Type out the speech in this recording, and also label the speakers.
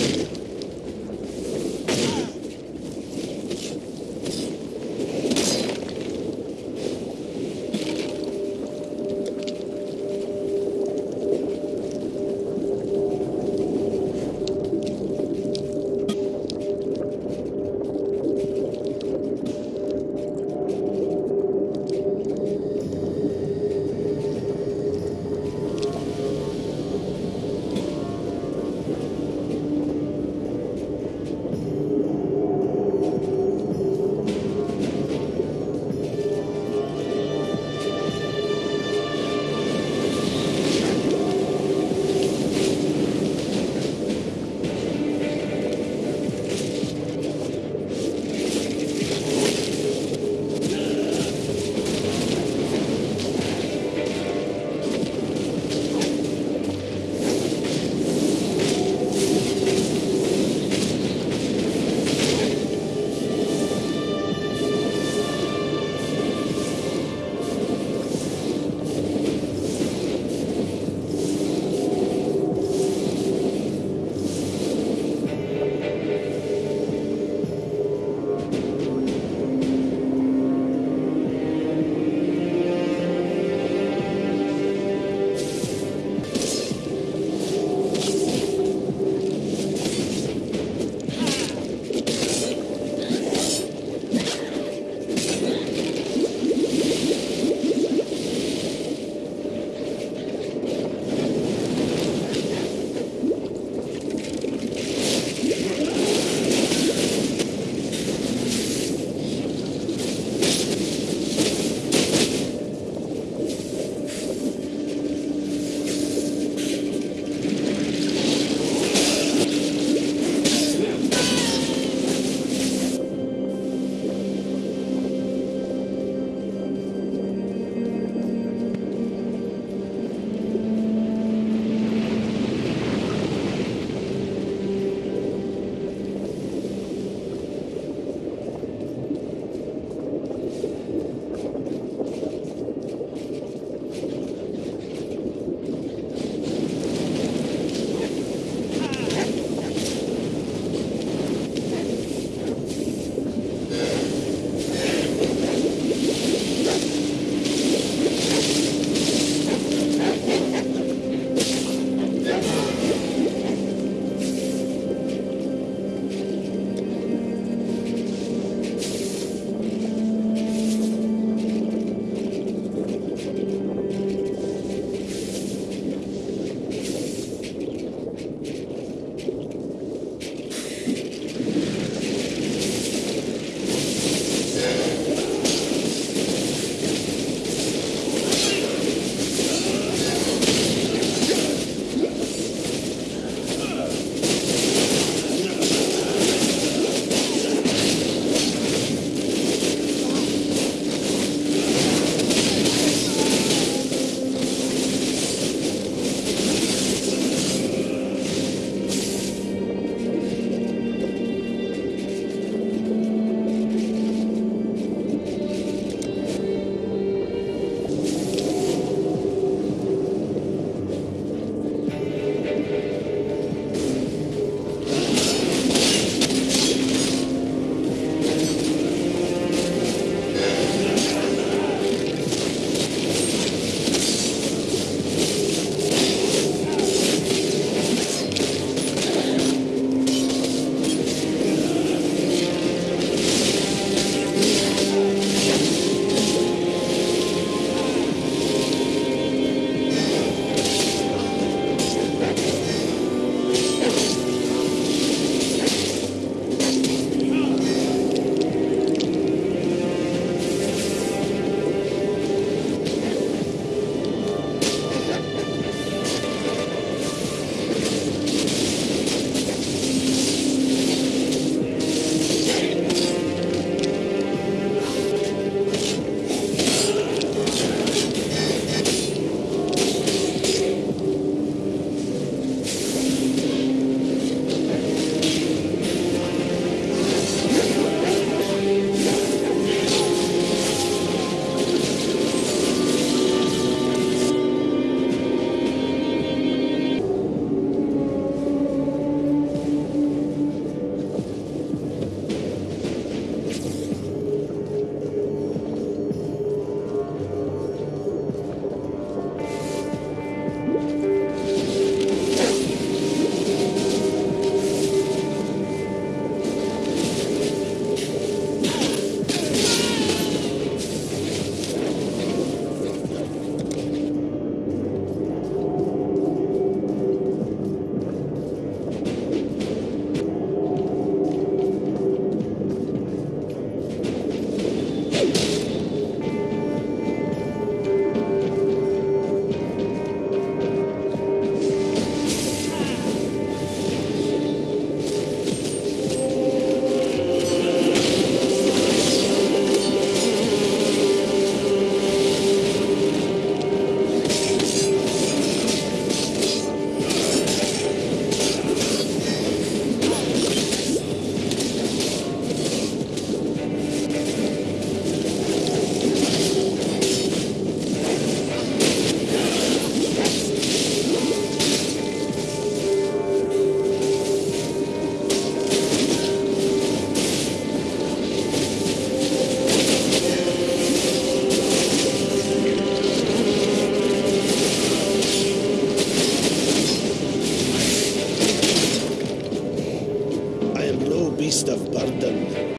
Speaker 1: you